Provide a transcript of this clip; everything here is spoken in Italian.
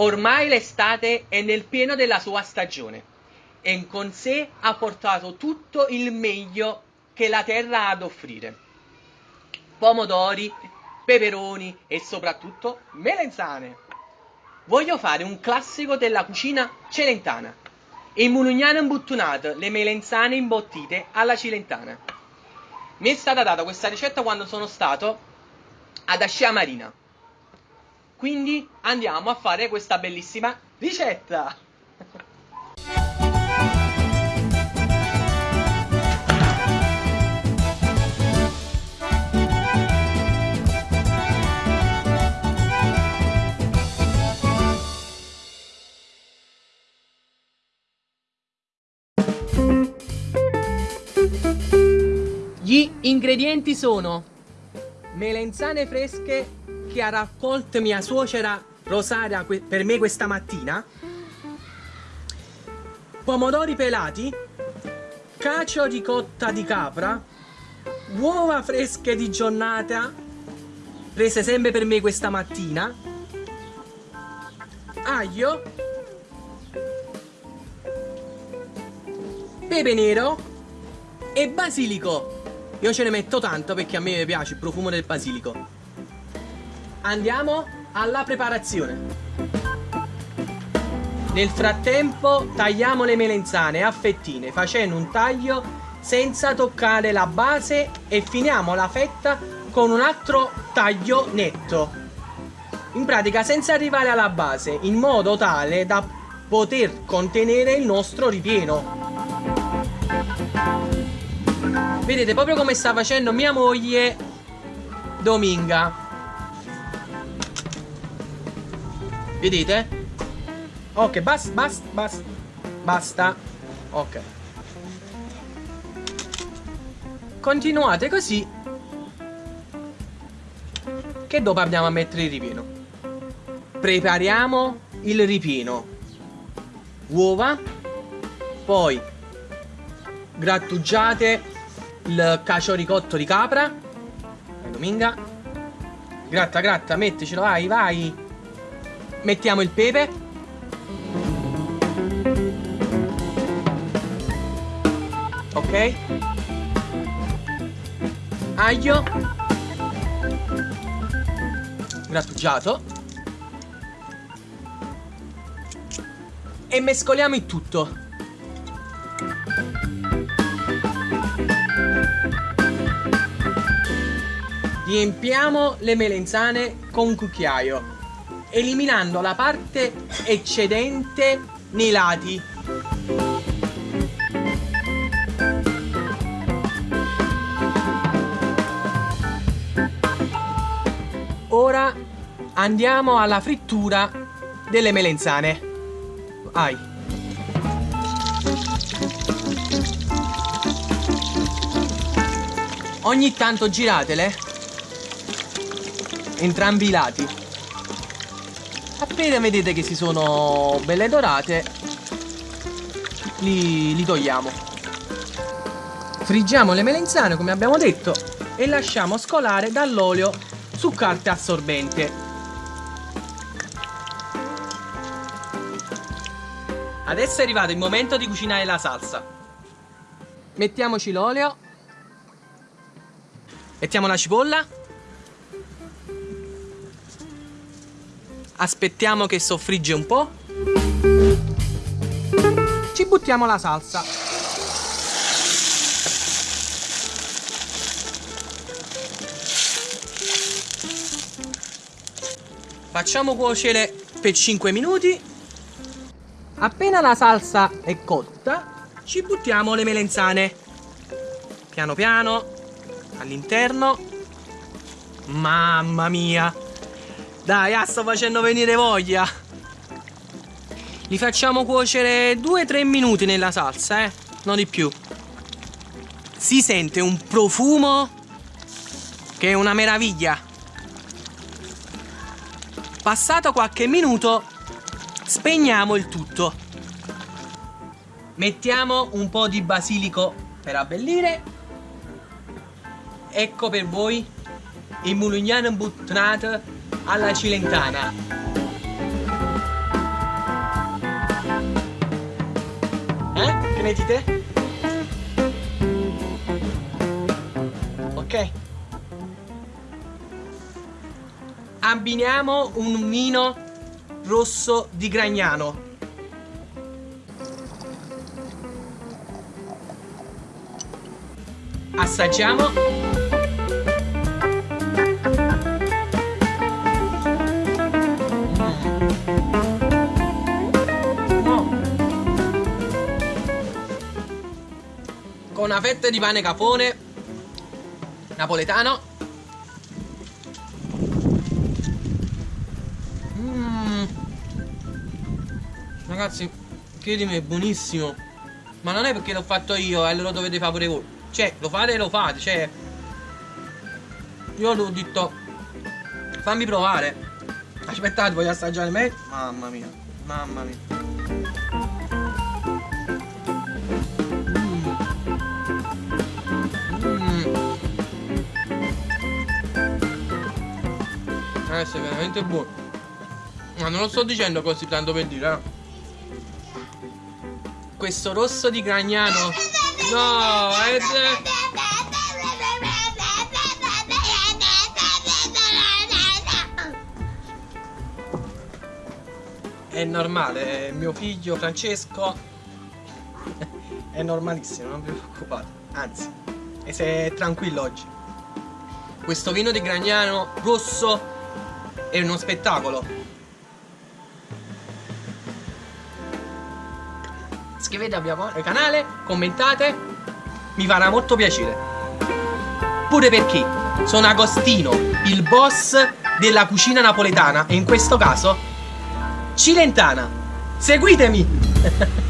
Ormai l'estate è nel pieno della sua stagione e con sé ha portato tutto il meglio che la terra ha ad offrire. Pomodori, peperoni e soprattutto melenzane. Voglio fare un classico della cucina celentana. Il mulignano imbuttunato, le melenzane imbottite alla cilentana. Mi è stata data questa ricetta quando sono stato ad Ascia Marina. Quindi andiamo a fare questa bellissima ricetta. Gli ingredienti sono melenzane fresche che ha raccolto mia suocera Rosaria per me questa mattina, pomodori pelati, cacio ricotta di capra, uova fresche di giornata prese sempre per me questa mattina, aglio, pepe nero e basilico. Io ce ne metto tanto perché a me piace il profumo del basilico. Andiamo alla preparazione. Nel frattempo tagliamo le melenzane a fettine facendo un taglio senza toccare la base e finiamo la fetta con un altro taglio netto. In pratica senza arrivare alla base in modo tale da poter contenere il nostro ripieno. Vedete proprio come sta facendo mia moglie Dominga. Vedete? Ok, basta, basta, basta. Basta. Ok. Continuate così. Che dopo andiamo a mettere il ripieno. Prepariamo il ripieno. Uova. Poi grattugiate il cacio ricotto di capra. Dominga. Gratta, gratta, metticelo, vai, vai. Mettiamo il pepe. Ok. Aglio. Grattugiato. E mescoliamo il tutto. Riempiamo le melenzane con un cucchiaio, eliminando la parte eccedente nei lati. Ora andiamo alla frittura delle melenzane. Vai. Ogni tanto giratele entrambi i lati. Appena vedete che si sono belle dorate, li, li togliamo. Friggiamo le melenzane come abbiamo detto e lasciamo scolare dall'olio su carta assorbente. Adesso è arrivato il momento di cucinare la salsa. Mettiamoci l'olio. Mettiamo la cipolla. Aspettiamo che soffrigge un po'. Ci buttiamo la salsa. Facciamo cuocere per 5 minuti. Appena la salsa è cotta, ci buttiamo le melenzane. Piano piano, all'interno. Mamma mia! Dai, ah, sto facendo venire voglia. Li facciamo cuocere 2-3 minuti nella salsa, eh? Non di più. Si sente un profumo che è una meraviglia. Passato qualche minuto, spegniamo il tutto. Mettiamo un po' di basilico per abbellire. Ecco per voi il mulignano buttinato alla Cilentana. Eh? Che ne dite? Ok. Abbiniamo un vino rosso di Gragnano. Assaggiamo con una fetta di pane capone napoletano. Mm. Ragazzi, credimi, è buonissimo. Ma non è perché l'ho fatto io e lo dovete fare pure voi. Cioè, lo fate e lo fate, cioè... Io l'ho detto... Fammi provare. Aspettate, voglio assaggiare me. Mamma mia, mamma mia. Adesso è veramente buono. Ma non lo sto dicendo così tanto per dire, eh. Questo rosso di Gragnano. No, è... È normale, è mio figlio Francesco. è normalissimo, non vi preoccupate. Anzi, e sei tranquillo oggi. Questo vino di Gragnano rosso è uno spettacolo. Iscrivetevi al canale, commentate, mi farà molto piacere. Pure perché sono Agostino, il boss della cucina napoletana e in questo caso Cilentana. Seguitemi!